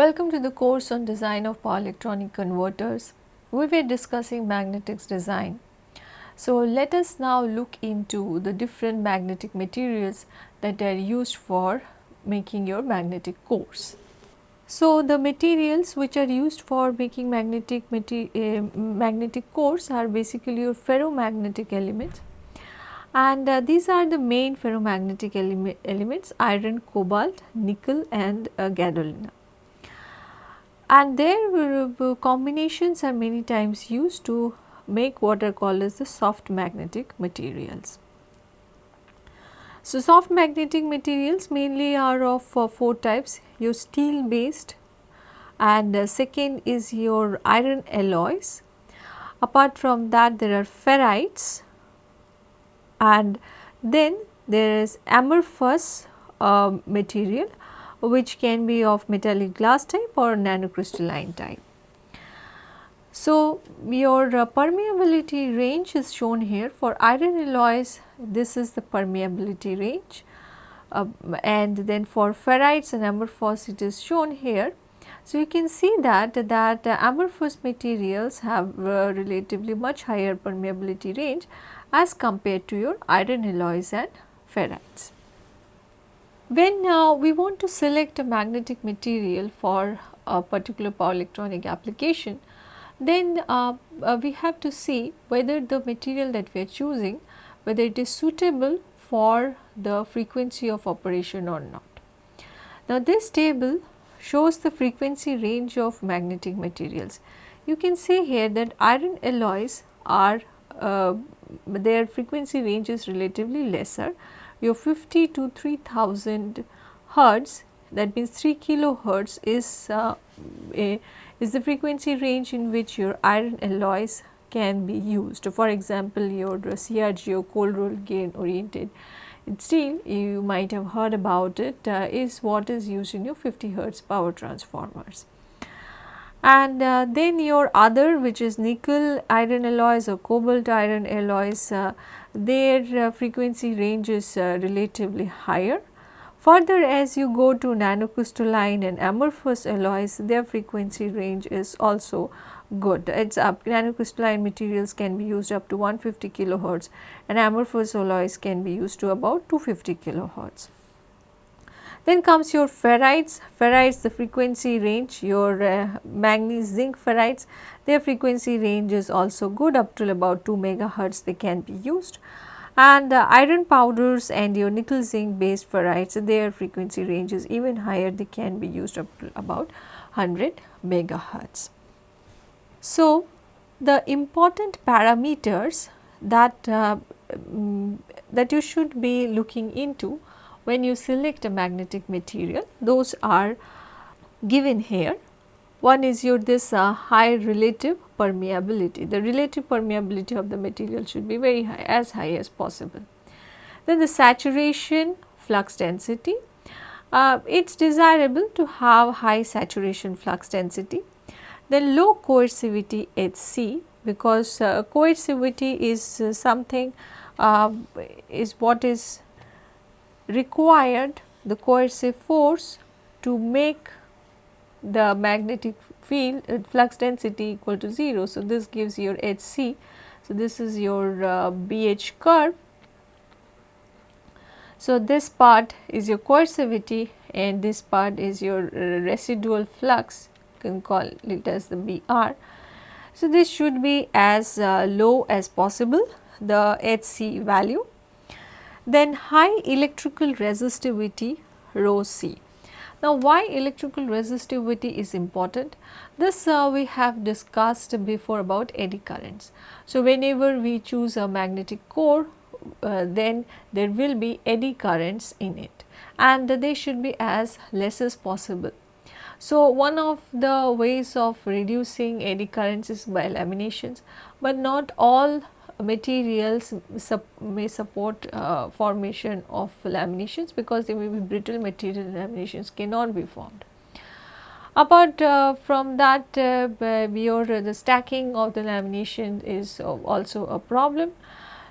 Welcome to the course on design of power electronic converters. We were discussing magnetics design. So, let us now look into the different magnetic materials that are used for making your magnetic cores. So, the materials which are used for making magnetic uh, magnetic cores are basically your ferromagnetic elements and uh, these are the main ferromagnetic ele elements iron, cobalt, nickel and uh, gadolinium and their combinations are many times used to make what are called as the soft magnetic materials. So, soft magnetic materials mainly are of uh, 4 types your steel based and uh, second is your iron alloys. Apart from that there are ferrites and then there is amorphous uh, material which can be of metallic glass type or nanocrystalline type. So, your uh, permeability range is shown here for iron alloys this is the permeability range uh, and then for ferrites and amorphous it is shown here. So, you can see that that uh, amorphous materials have uh, relatively much higher permeability range as compared to your iron alloys and ferrites. When uh, we want to select a magnetic material for a particular power electronic application, then uh, uh, we have to see whether the material that we are choosing, whether it is suitable for the frequency of operation or not. Now, this table shows the frequency range of magnetic materials. You can see here that iron alloys are uh, their frequency range is relatively lesser your 50 to 3000 hertz that means 3 kilohertz is uh, a, is the frequency range in which your iron alloys can be used. For example, your CRGO cold roll grain oriented steel you might have heard about it uh, is what is used in your 50 hertz power transformers. And uh, then your other which is nickel iron alloys or cobalt iron alloys uh, their uh, frequency range is uh, relatively higher. Further as you go to nanocrystalline and amorphous alloys their frequency range is also good. It's up nanocrystalline materials can be used up to 150 kilohertz and amorphous alloys can be used to about 250 kilohertz. Then comes your ferrites, ferrites the frequency range your uh, manganese zinc ferrites their frequency range is also good up till about 2 megahertz they can be used and uh, iron powders and your nickel zinc based ferrites their frequency range is even higher they can be used up to about 100 megahertz. So, the important parameters that uh, um, that you should be looking into when you select a magnetic material those are given here. One is your this uh, high relative permeability, the relative permeability of the material should be very high as high as possible. Then the saturation flux density, uh, it is desirable to have high saturation flux density. Then low coercivity HC because uh, coercivity is uh, something uh, is what is required the coercive force to make the magnetic field uh, flux density equal to 0. So, this gives your HC. So, this is your uh, BH curve. So, this part is your coercivity and this part is your uh, residual flux you can call it as the BR. So, this should be as uh, low as possible the HC value then high electrical resistivity rho C. Now, why electrical resistivity is important? This uh, we have discussed before about eddy currents. So, whenever we choose a magnetic core, uh, then there will be eddy currents in it and they should be as less as possible. So, one of the ways of reducing eddy currents is by laminations, but not all materials sup may support uh, formation of laminations because they may be brittle material laminations cannot be formed. Apart uh, from that uh, your the stacking of the lamination is also a problem.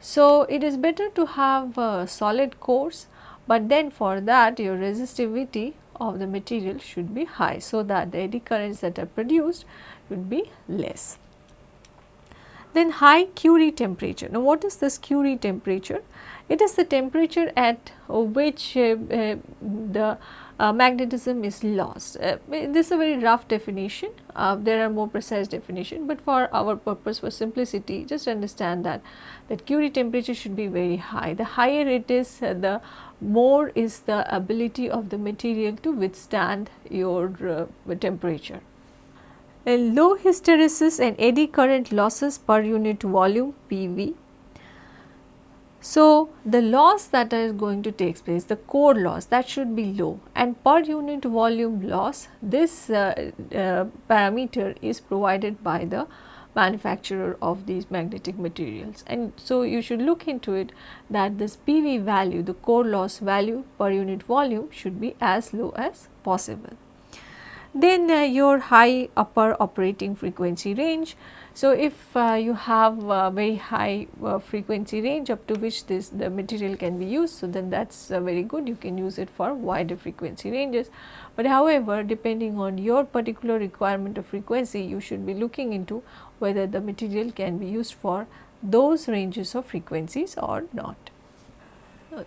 So, it is better to have solid cores, but then for that your resistivity of the material should be high so that the eddy currents that are produced would be less. Then high Curie temperature. Now what is this Curie temperature? It is the temperature at which uh, uh, the uh, magnetism is lost. Uh, this is a very rough definition, uh, there are more precise definition, but for our purpose for simplicity just understand that that Curie temperature should be very high. The higher it is, uh, the more is the ability of the material to withstand your temperature low hysteresis and eddy current losses per unit volume PV. So, the loss that is going to take place, the core loss that should be low and per unit volume loss, this uh, uh, parameter is provided by the manufacturer of these magnetic materials. And so, you should look into it that this PV value, the core loss value per unit volume should be as low as possible. Then uh, your high upper operating frequency range. So, if uh, you have a very high uh, frequency range up to which this the material can be used, so then that is uh, very good you can use it for wider frequency ranges. But however, depending on your particular requirement of frequency you should be looking into whether the material can be used for those ranges of frequencies or not.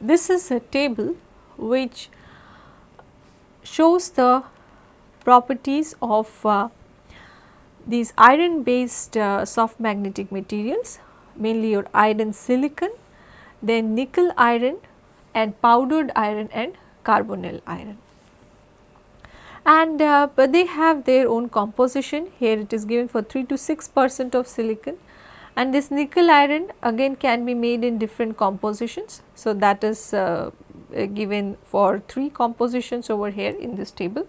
This is a table which shows the properties of uh, these iron based uh, soft magnetic materials mainly your iron silicon, then nickel iron and powdered iron and carbonyl iron. And uh, but they have their own composition here it is given for 3 to 6 percent of silicon and this nickel iron again can be made in different compositions. So, that is uh, given for 3 compositions over here in this table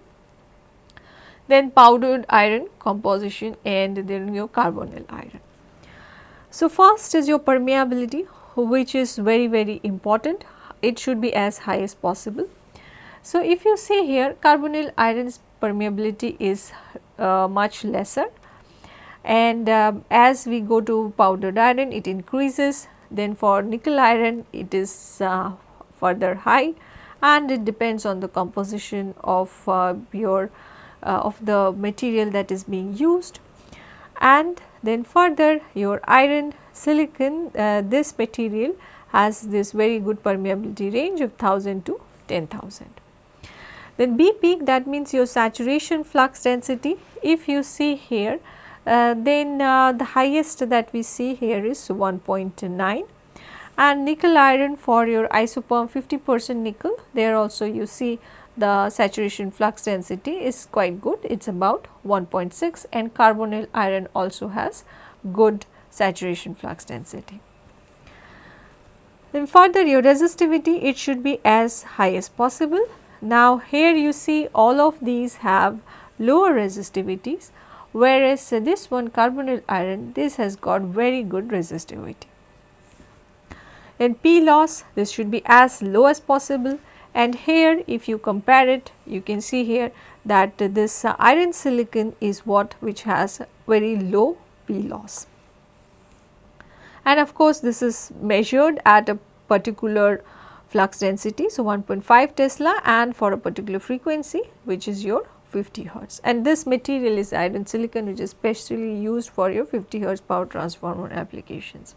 then powdered iron composition and then your carbonyl iron. So, first is your permeability which is very very important it should be as high as possible. So, if you see here carbonyl iron's permeability is uh, much lesser and uh, as we go to powdered iron it increases then for nickel iron it is uh, further high and it depends on the composition of uh, your of the material that is being used. And then further your iron silicon uh, this material has this very good permeability range of 1000 to 10000. Then B peak that means your saturation flux density. If you see here uh, then uh, the highest that we see here is 1.9 and nickel iron for your isoperm 50 percent nickel there also you see the saturation flux density is quite good it is about 1.6 and carbonyl iron also has good saturation flux density. Then further your resistivity it should be as high as possible. Now here you see all of these have lower resistivities whereas this one carbonyl iron this has got very good resistivity. Then P loss this should be as low as possible and here if you compare it you can see here that this iron silicon is what which has very low P loss. And of course, this is measured at a particular flux density. So, 1.5 Tesla and for a particular frequency which is your 50 hertz and this material is iron silicon which is specially used for your 50 hertz power transformer applications.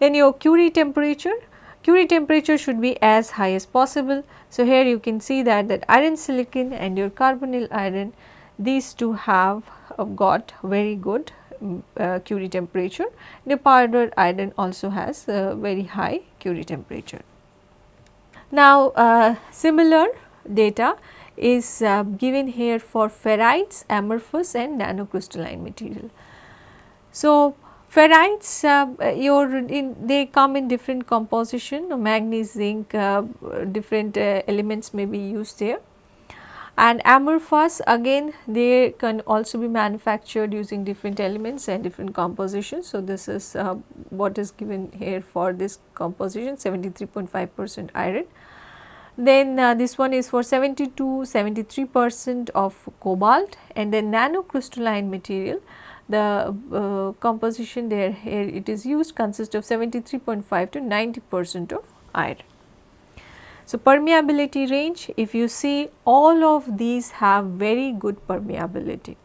In your Curie temperature Curie temperature should be as high as possible. So, here you can see that that iron silicon and your carbonyl iron these two have uh, got very good um, uh, Curie temperature. The powdered iron also has a very high Curie temperature. Now, uh, similar data is uh, given here for ferrites, amorphous and nanocrystalline material. So, Ferrites uh, your in, they come in different composition manganese zinc uh, different uh, elements may be used there and amorphous again they can also be manufactured using different elements and different compositions. So, this is uh, what is given here for this composition 73.5 percent iron. Then uh, this one is for 72 73 percent of cobalt and then nanocrystalline material the uh, composition there here it is used consists of 73.5 to 90 percent of iron. So, permeability range if you see all of these have very good permeability.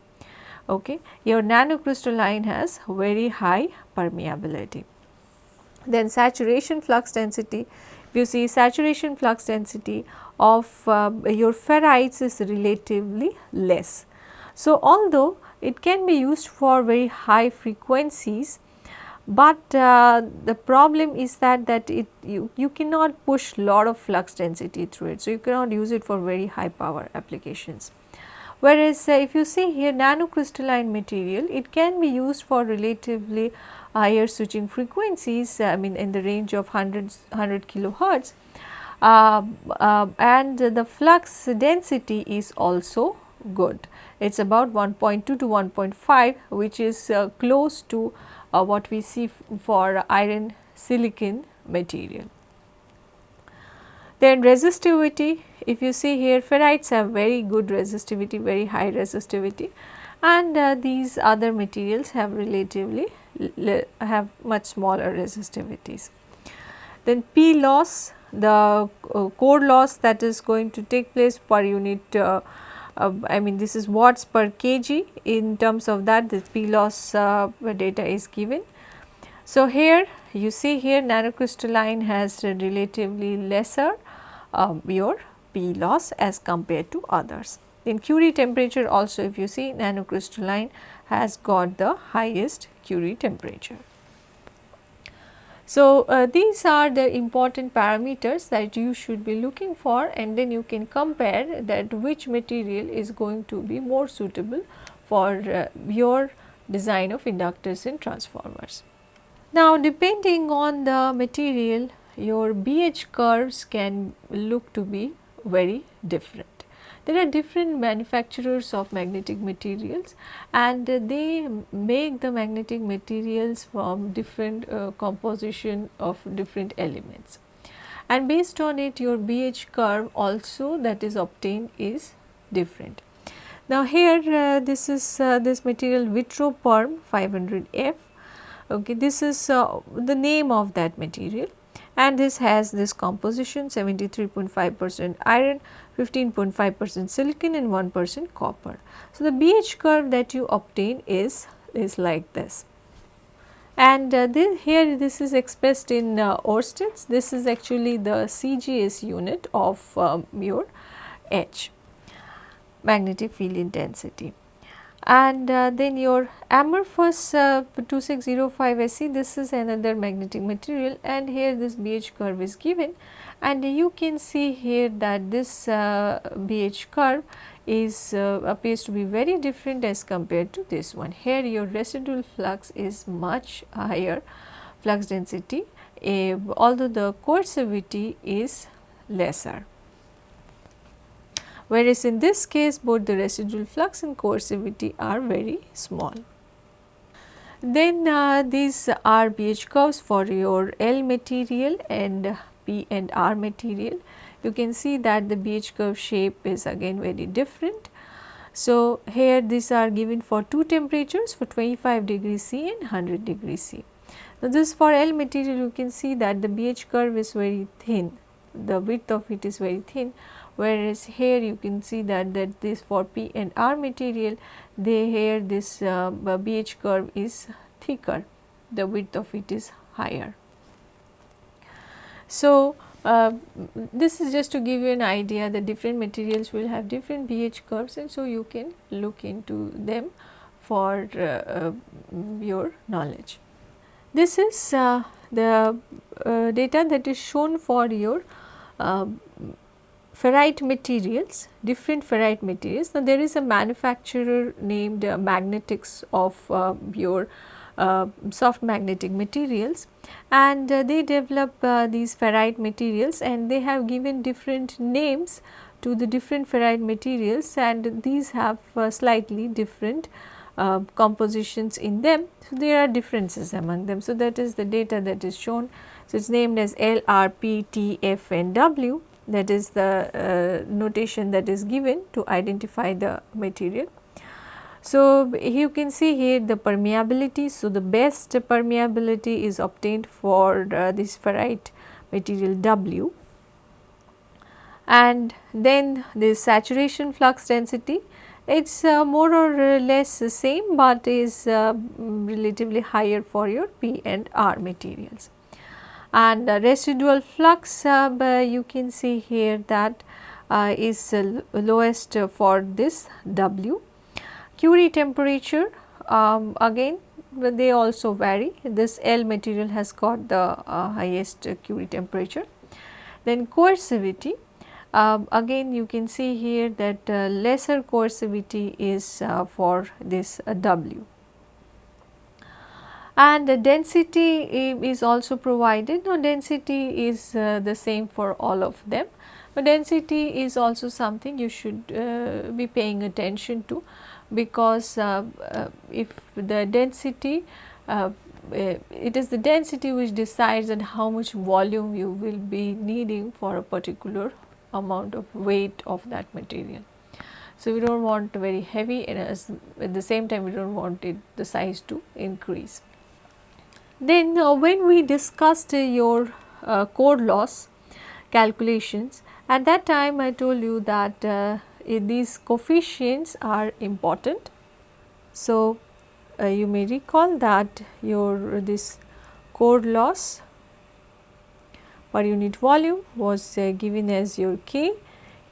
Okay. Your nanocrystalline has very high permeability. Then saturation flux density, if you see saturation flux density of uh, your ferrites is relatively less. So, although it can be used for very high frequencies, but uh, the problem is that that it you, you cannot push lot of flux density through it. So, you cannot use it for very high power applications. Whereas, uh, if you see here nanocrystalline material it can be used for relatively higher switching frequencies I mean in the range of 100, 100 kilohertz uh, uh, and the flux density is also good. It is about 1.2 to 1.5 which is uh, close to uh, what we see for iron silicon material. Then resistivity if you see here ferrites have very good resistivity very high resistivity and uh, these other materials have relatively have much smaller resistivities. Then P loss the uh, core loss that is going to take place per unit uh, I mean this is watts per kg in terms of that this P loss uh, data is given. So, here you see here nanocrystalline has relatively lesser uh, your P loss as compared to others. In Curie temperature also if you see nanocrystalline has got the highest Curie temperature. So, uh, these are the important parameters that you should be looking for and then you can compare that which material is going to be more suitable for uh, your design of inductors and transformers. Now, depending on the material your BH curves can look to be very different. There are different manufacturers of magnetic materials and they make the magnetic materials from different uh, composition of different elements. And based on it your BH curve also that is obtained is different. Now here uh, this is uh, this material Vitroperm 500F okay this is uh, the name of that material and this has this composition 73.5 percent iron 15.5 percent silicon and 1 percent copper. So, the BH curve that you obtain is, is like this. And uh, this, here this is expressed in uh, Oersteds this is actually the CGS unit of um, your H magnetic field intensity. And uh, then your amorphous uh, 2605 SE this is another magnetic material. And here this BH curve is given and you can see here that this uh, BH curve is uh, appears to be very different as compared to this one. Here your residual flux is much higher flux density uh, although the coercivity is lesser whereas in this case both the residual flux and coercivity are very small. Then uh, these are BH curves for your L material and P and R material. You can see that the BH curve shape is again very different. So, here these are given for two temperatures for 25 degree C and 100 degree C. Now, this for L material you can see that the BH curve is very thin, the width of it is very thin whereas here you can see that that this for P and R material they here this uh, BH curve is thicker the width of it is higher. So, uh, this is just to give you an idea that different materials will have different BH curves and so you can look into them for uh, uh, your knowledge. This is uh, the uh, data that is shown for your ferrite materials, different ferrite materials. Now, there is a manufacturer named Magnetics of your uh, soft magnetic materials and uh, they develop uh, these ferrite materials and they have given different names to the different ferrite materials and these have uh, slightly different compositions in them. So, there are differences among them. So, that is the data that is shown. So, it is named as L, R, P, T, F and W that is the uh, notation that is given to identify the material. So, you can see here the permeability. So, the best permeability is obtained for uh, this ferrite material W and then the saturation flux density it is uh, more or less the same, but is uh, relatively higher for your P and R materials. And residual flux uh, you can see here that uh, is lowest for this W. Curie temperature um, again they also vary this L material has got the uh, highest Curie temperature. Then coercivity um, again you can see here that uh, lesser coercivity is uh, for this uh, W and the density is also provided. Now, density is uh, the same for all of them, but density is also something you should uh, be paying attention to because uh, if the density it is the density which decides on how much volume you will be needing for a particular amount of weight of that material. So, we do not want very heavy and at the same time we do not want it the size to increase. Then uh, when we discussed uh, your uh, core loss calculations at that time I told you that uh, these coefficients are important. So, uh, you may recall that your this core loss per unit volume was uh, given as your k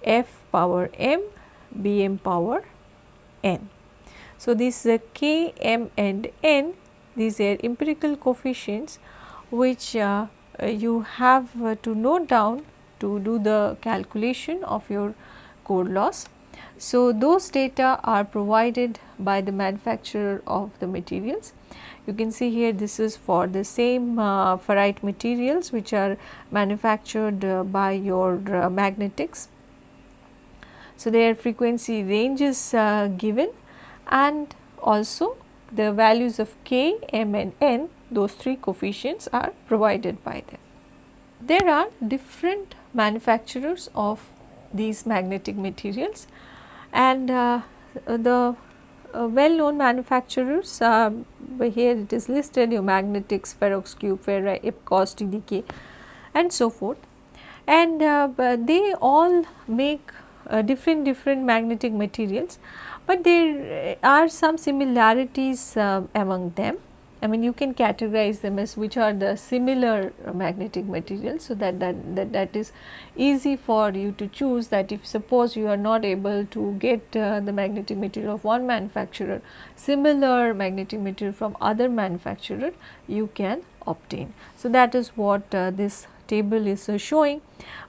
f power m b m power n. So, this uh, k m and n these are empirical coefficients which uh, uh you have uh, to note down to do the calculation of your loss. So, those data are provided by the manufacturer of the materials you can see here this is for the same uh, ferrite materials which are manufactured uh, by your uh, magnetics. So, their frequency range is uh, given and also the values of k, m and n those three coefficients are provided by them. There are different manufacturers of these magnetic materials. And uh, the uh, well known manufacturers uh, here it is listed your magnetics, Ferrox Cube, Fair-Rite, Epcos, TDK and so forth. And uh, they all make different different magnetic materials, but there are some similarities among them I mean you can categorize them as which are the similar magnetic materials. So, that, that, that, that is easy for you to choose that if suppose you are not able to get uh, the magnetic material of one manufacturer, similar magnetic material from other manufacturer you can obtain. So, that is what uh, this table is uh, showing,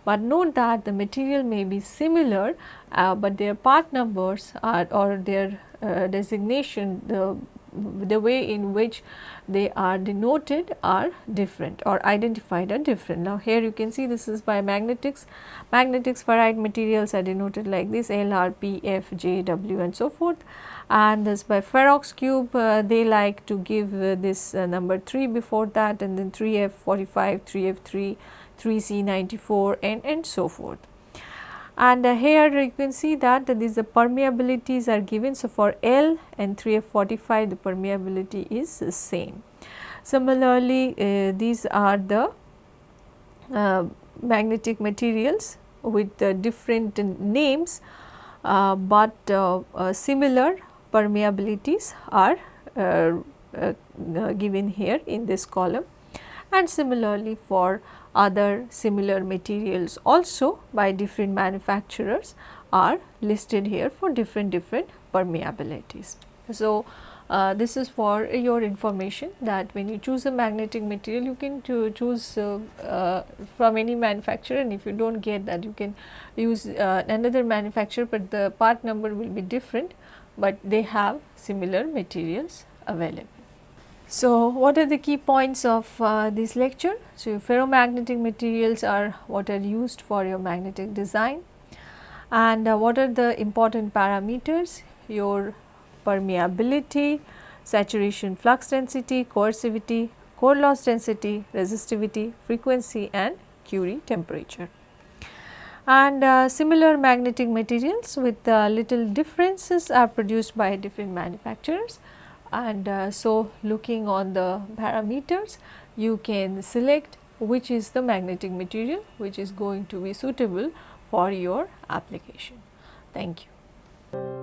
but note that the material may be similar, uh, but their part numbers are or their uh, designation the the way in which they are denoted are different or identified are different. Now, here you can see this is by magnetics, magnetics ferrite materials are denoted like this L, R, P, F, J, W and so forth. And this by Ferroxcube uh, they like to give uh, this uh, number 3 before that and then 3F 45, 3F 3, 3C 94 and, and so forth and uh, here you can see that uh, these the permeabilities are given. So, for L and 3F45 the permeability is the same. Similarly, uh, these are the uh, magnetic materials with different names, uh, but uh, similar permeabilities are given here in this column and similarly for other similar materials also by different manufacturers are listed here for different different permeabilities. So, uh, this is for your information that when you choose a magnetic material you can choose uh, uh, from any manufacturer and if you do not get that you can use uh, another manufacturer, but the part number will be different, but they have similar materials available. So, what are the key points of uh, this lecture? So, ferromagnetic materials are what are used for your magnetic design and uh, what are the important parameters? Your permeability, saturation flux density, coercivity, core loss density, resistivity, frequency and Curie temperature. And uh, similar magnetic materials with uh, little differences are produced by different manufacturers and uh, so looking on the parameters you can select which is the magnetic material which is going to be suitable for your application. Thank you.